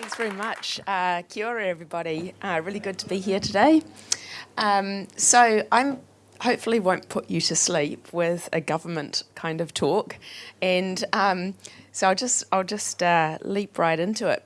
Thanks very much. Uh, kia ora, everybody. Uh, really good to be here today. Um, so I'm hopefully won't put you to sleep with a government kind of talk, and um, so I'll just I'll just uh, leap right into it.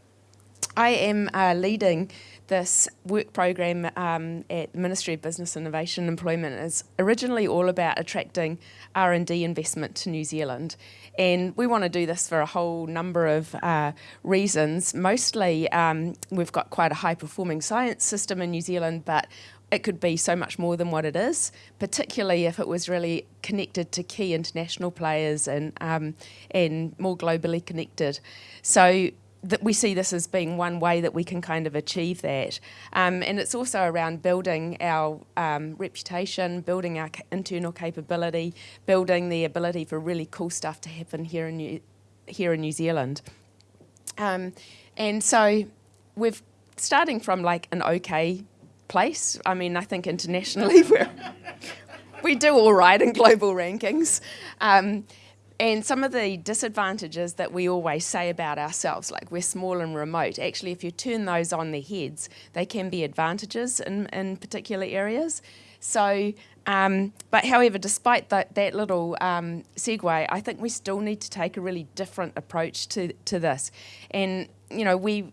I am uh, leading this work program um, at the Ministry of Business Innovation and Employment is originally all about attracting R&D investment to New Zealand. And we want to do this for a whole number of uh, reasons. Mostly, um, we've got quite a high performing science system in New Zealand, but it could be so much more than what it is, particularly if it was really connected to key international players and um, and more globally connected. So that we see this as being one way that we can kind of achieve that. Um, and it's also around building our um, reputation, building our internal capability, building the ability for really cool stuff to happen here in New, here in New Zealand. Um, and so we're starting from like an okay place. I mean, I think internationally we're, we do all right in global rankings. And some of the disadvantages that we always say about ourselves, like we're small and remote, actually, if you turn those on their heads, they can be advantages in, in particular areas. So, um, but however, despite that, that little um, segue, I think we still need to take a really different approach to, to this. And, you know, we,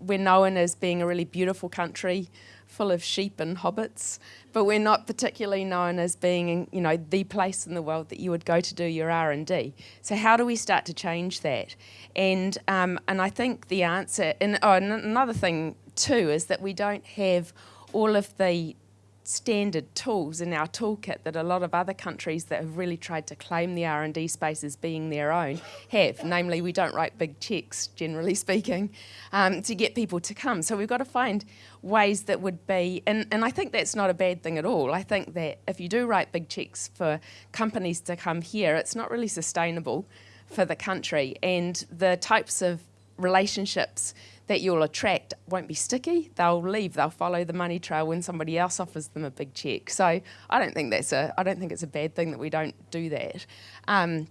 we're known as being a really beautiful country full of sheep and hobbits, but we're not particularly known as being, you know, the place in the world that you would go to do your R&D. So how do we start to change that? And um, and I think the answer, and oh, another thing too, is that we don't have all of the standard tools in our toolkit that a lot of other countries that have really tried to claim the R&D space as being their own have. Namely, we don't write big checks, generally speaking, um, to get people to come. So we've got to find ways that would be, and, and I think that's not a bad thing at all. I think that if you do write big checks for companies to come here, it's not really sustainable for the country. And the types of relationships that you'll attract won't be sticky. They'll leave. They'll follow the money trail when somebody else offers them a big check. So I don't think that's a. I don't think it's a bad thing that we don't do that. Um,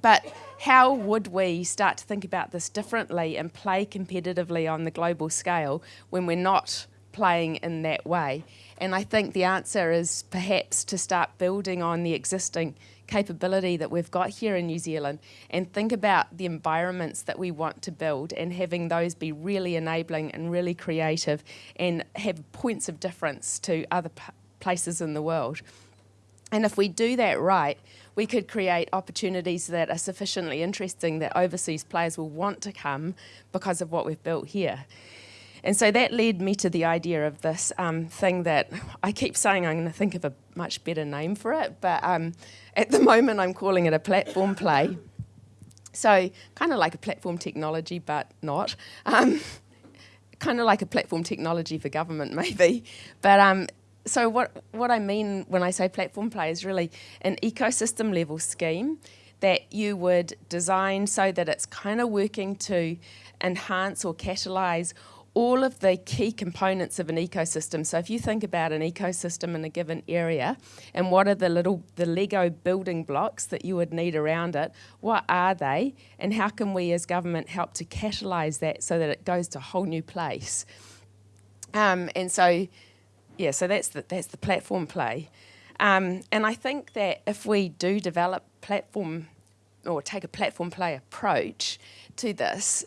but how would we start to think about this differently and play competitively on the global scale when we're not playing in that way? And I think the answer is perhaps to start building on the existing capability that we've got here in New Zealand and think about the environments that we want to build and having those be really enabling and really creative and have points of difference to other places in the world. And if we do that right, we could create opportunities that are sufficiently interesting that overseas players will want to come because of what we've built here. And so that led me to the idea of this um, thing that I keep saying I'm going to think of a much better name for it, but um, at the moment I'm calling it a platform play. So kind of like a platform technology, but not. Um, kind of like a platform technology for government, maybe. But um, so what, what I mean when I say platform play is really an ecosystem level scheme that you would design so that it's kind of working to enhance or catalyze all of the key components of an ecosystem. So if you think about an ecosystem in a given area and what are the little, the Lego building blocks that you would need around it, what are they and how can we as government help to catalyse that so that it goes to a whole new place? Um, and so, yeah, so that's the, that's the platform play. Um, and I think that if we do develop platform or take a platform play approach to this,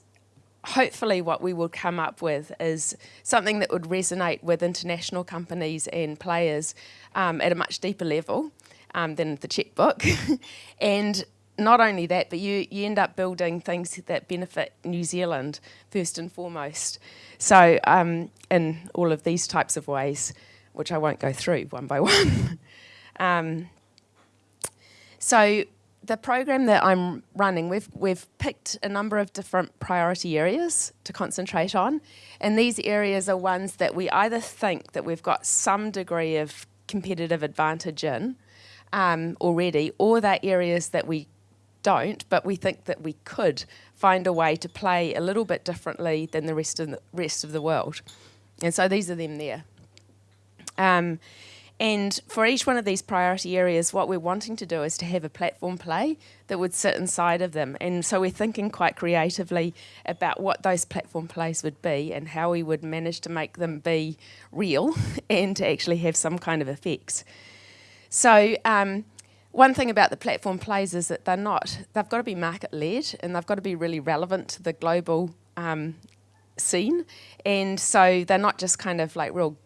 hopefully what we will come up with is something that would resonate with international companies and players um, at a much deeper level um, than the checkbook. and not only that, but you, you end up building things that benefit New Zealand first and foremost. So um, in all of these types of ways, which I won't go through one by one. Um, so the program that I'm running, we've, we've picked a number of different priority areas to concentrate on. And these areas are ones that we either think that we've got some degree of competitive advantage in um, already, or they're areas that we don't, but we think that we could find a way to play a little bit differently than the rest of the, rest of the world. And so these are them there. Um, And for each one of these priority areas, what we're wanting to do is to have a platform play that would sit inside of them. And so we're thinking quite creatively about what those platform plays would be and how we would manage to make them be real and to actually have some kind of effects. So um, one thing about the platform plays is that they're not, they've got to be market led and they've got to be really relevant to the global um, scene. And so they're not just kind of like real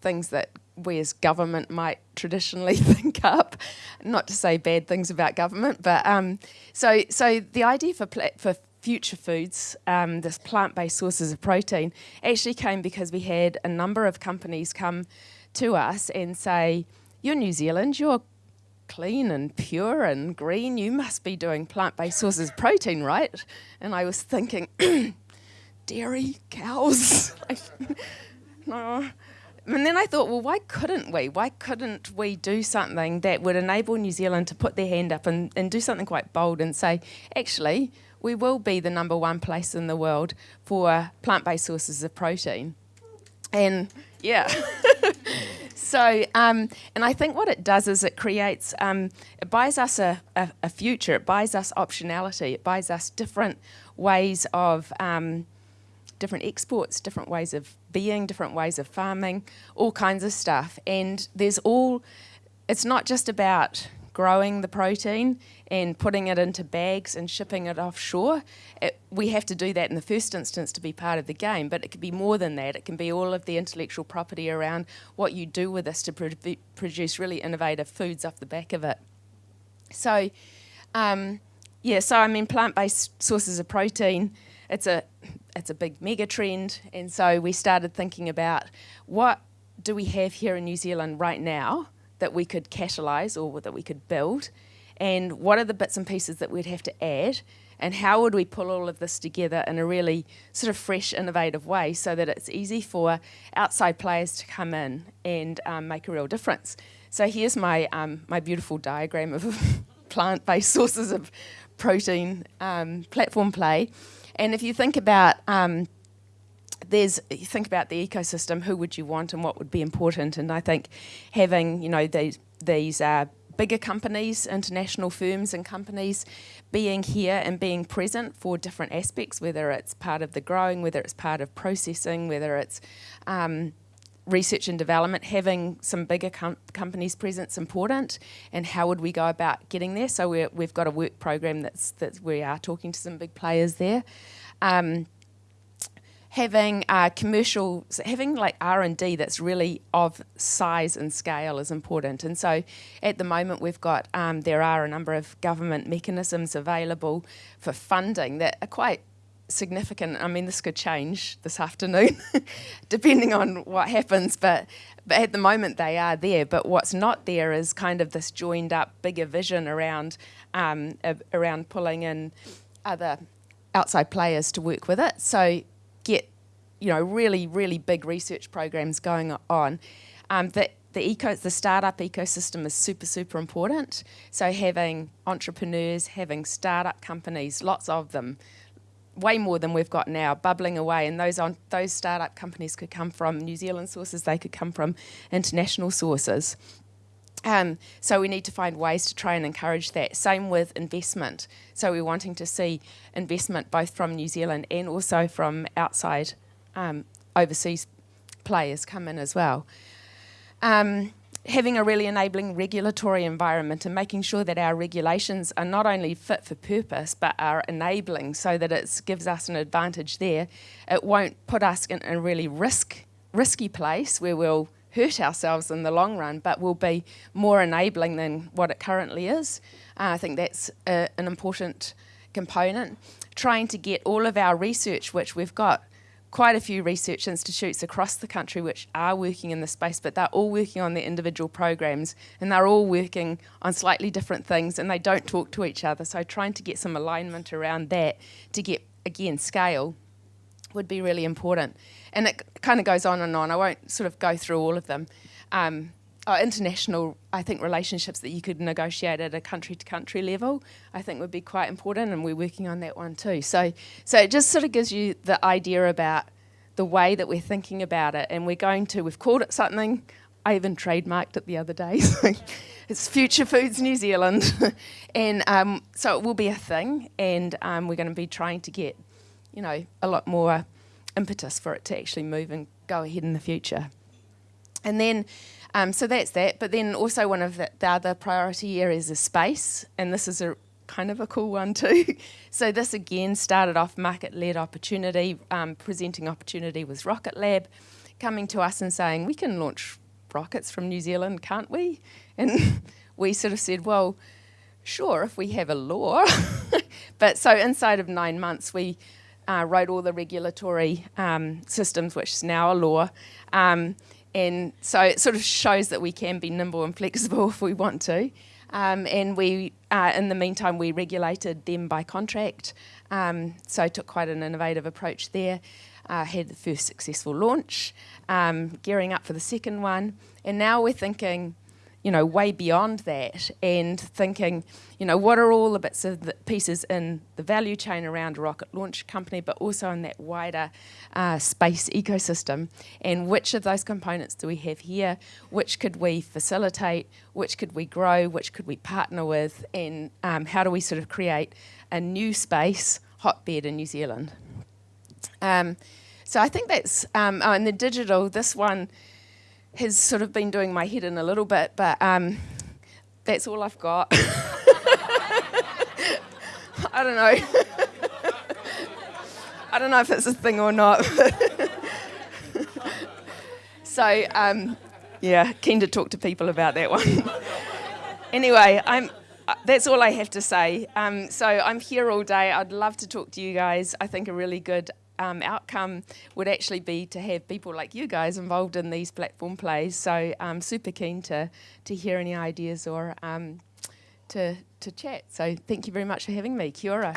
things that we as government might traditionally think up. Not to say bad things about government, but um, so so the idea for for future foods, um, this plant-based sources of protein, actually came because we had a number of companies come to us and say, "You're New Zealand, you're clean and pure and green. You must be doing plant-based sources of protein, right?" And I was thinking, dairy cows. no and then I thought, well, why couldn't we? Why couldn't we do something that would enable New Zealand to put their hand up and, and do something quite bold and say, actually, we will be the number one place in the world for plant based sources of protein? And yeah. so, um, and I think what it does is it creates, um, it buys us a, a, a, future, it buys us optionality, it buys us different ways of. Um, different exports, different ways of being, different ways of farming, all kinds of stuff. And there's all, it's not just about growing the protein and putting it into bags and shipping it offshore. It, we have to do that in the first instance to be part of the game, but it could be more than that. It can be all of the intellectual property around what you do with this to pro produce really innovative foods off the back of it. So, um, yeah, so I mean, plant-based sources of protein, it's a it's a big mega trend. And so we started thinking about what do we have here in New Zealand right now that we could catalyse or that we could build? And what are the bits and pieces that we'd have to add? And how would we pull all of this together in a really sort of fresh, innovative way so that it's easy for outside players to come in and um, make a real difference? So here's my, um, my beautiful diagram of plant-based sources of protein um, platform play. And if you think about um, there's you think about the ecosystem, who would you want and what would be important? And I think having you know these these uh, bigger companies, international firms and companies being here and being present for different aspects, whether it's part of the growing, whether it's part of processing, whether it's um, research and development, having some bigger com companies present is important, and how would we go about getting there? So we have got a work program that's that we are talking to some big players there. Um, having uh, commercial, having like R&D that's really of size and scale is important. And so at the moment we've got, um, there are a number of government mechanisms available for funding that are quite significant. I mean, this could change this afternoon, depending on what happens. But but at the moment they are there. But what's not there is kind of this joined up bigger vision around um, uh, around pulling in other outside players to work with it. So get you know really really big research programs going on. Um, the the eco the startup ecosystem is super super important. So having entrepreneurs, having startup companies, lots of them way more than we've got now, bubbling away. And those on those startup companies could come from New Zealand sources, they could come from international sources. Um, so we need to find ways to try and encourage that. Same with investment. So we're wanting to see investment both from New Zealand and also from outside um, overseas players come in as well. Um, having a really enabling regulatory environment and making sure that our regulations are not only fit for purpose but are enabling so that it gives us an advantage there. It won't put us in a really risk risky place where we'll hurt ourselves in the long run, but we'll be more enabling than what it currently is. Uh, I think that's a, an important component. Trying to get all of our research, which we've got quite a few research institutes across the country which are working in this space, but they're all working on their individual programs and they're all working on slightly different things and they don't talk to each other. So trying to get some alignment around that to get, again, scale would be really important. And it kind of goes on and on. I won't sort of go through all of them. Um, international, I think, relationships that you could negotiate at a country to country level, I think would be quite important, and we're working on that one too. So, so it just sort of gives you the idea about the way that we're thinking about it, and we're going to, we've called it something I even trademarked it the other day. it's Future Foods New Zealand. and um, so it will be a thing, and um, we're going to be trying to get, you know, a lot more impetus for it to actually move and go ahead in the future. And then, um, so that's that. But then also one of the, the, other priority areas is space, and this is a kind of a cool one too. so this again started off market-led opportunity, um, presenting opportunity was Rocket Lab, coming to us and saying we can launch rockets from New Zealand, can't we? And we sort of said, well, sure, if we have a law. but so inside of nine months, we uh, wrote all the regulatory um, systems, which is now a law. Um, and so it sort of shows that we can be nimble and flexible if we want to. Um, and we, uh, in the meantime, we regulated them by contract. Um, so took quite an innovative approach there. Uh, had the first successful launch, um, gearing up for the second one. And now we're thinking, you know, way beyond that and thinking, you know, what are all the bits of the pieces in the value chain around a rocket launch company, but also in that wider uh, space ecosystem, and which of those components do we have here? Which could we facilitate? Which could we grow? Which could we partner with? And um, how do we sort of create a new space hotbed in New Zealand? Um, so I think that's, um, oh, and the digital, this one, has sort of been doing my head in a little bit, but um, that's all I've got. I don't know. I don't know if it's a thing or not. so, um, yeah, keen to talk to people about that one. anyway, I'm. Uh, that's all I have to say. Um, so I'm here all day. I'd love to talk to you guys. I think a really good um, outcome would actually be to have people like you guys involved in these platform plays. So I'm super keen to, to hear any ideas or um, to, to chat. So thank you very much for having me. Kia ora.